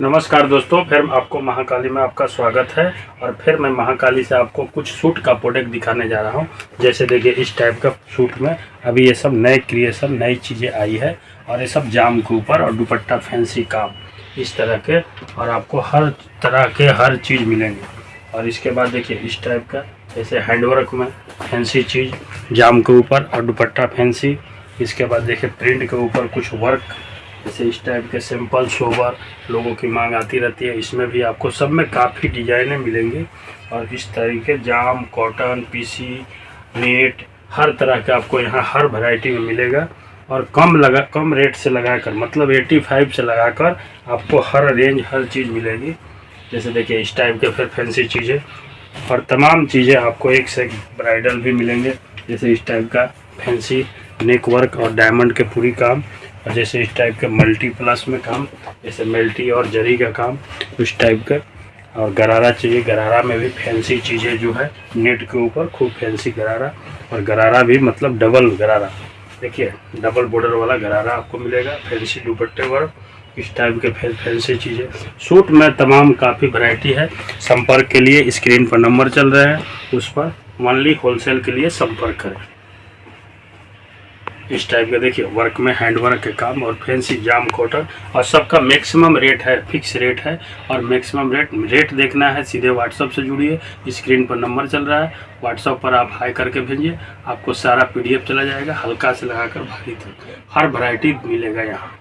नमस्कार दोस्तों, फिर आपको महाकाली में आपका स्वागत है और फिर मैं महाकाली से आपको कुछ सूट का प्रोडक्ट दिखाने जा रहा हूँ। जैसे देखिए, इस टाइप का सूट में अभी ये सब नए क्रिएशन नई चीज़ें आई है और ये सब जाम के ऊपर और दुपट्टा फैंसी काम इस तरह के और आपको हर तरह के हर चीज़ मिलेंगे। और इसके बाद देखिए, इस टाइप का, जैसे हैंडवर्क में फैंसी चीज़, जाम के ऊपर और दुपट्टा फैंसी इसके बाद देखिए प्रिंट के ऊपर कुछ वर्क जैसे इस टाइप के सिंपल सोबर लोगों की मांग आती रहती है। इसमें भी आपको सब में काफ़ी डिजाइनें मिलेंगी और इस तरीके जाम कॉटन पीसी नेट हर तरह का आपको यहाँ हर वैरायटी में मिलेगा। और कम लगा, कम रेट से लगाकर मतलब 85 से लगाकर आपको हर रेंज हर चीज़ मिलेगी। जैसे देखिए, इस टाइप के फिर फैंसी चीज़ें और तमाम चीज़ें आपको एक से एक ब्राइडल भी मिलेंगे। जैसे इस टाइप का फैंसी नेक वर्क और डायमंड के पूरी काम, और जैसे इस टाइप के मल्टी प्लस में काम, जैसे मल्टी और जरी का काम, उस टाइप का। और गरारा चाहिए, गरारा में भी फैंसी चीज़ें जो है नेट के ऊपर खूब फैंसी गरारा। और गरारा भी मतलब डबल गरारा। देखिए डबल बॉर्डर वाला गरारा आपको मिलेगा फैंसी दुपट्टे वर्क इस टाइप के फै- फैंसी चीज़ें। सूट में तमाम काफ़ी वैरायटी है। संपर्क के लिए स्क्रीन पर नंबर चल रहे हैं। उस पर ओनली होलसेल के लिए संपर्क करें। इस टाइप का देखिए वर्क में हैंड वर्क के काम और फैंसी जाम कॉटन और सबका मैक्सिमम रेट है फिक्स रेट है। और मैक्सिमम रेट रेट देखना है, सीधे व्हाट्सअप से जुड़िए। स्क्रीन पर नंबर चल रहा है। व्हाट्सअप पर आप हाई करके भेजिए। आपको सारा पीडीएफ चला जाएगा। हल्का से लगाकर भारी तक। हर वैरायटी मिलेगा यहाँ।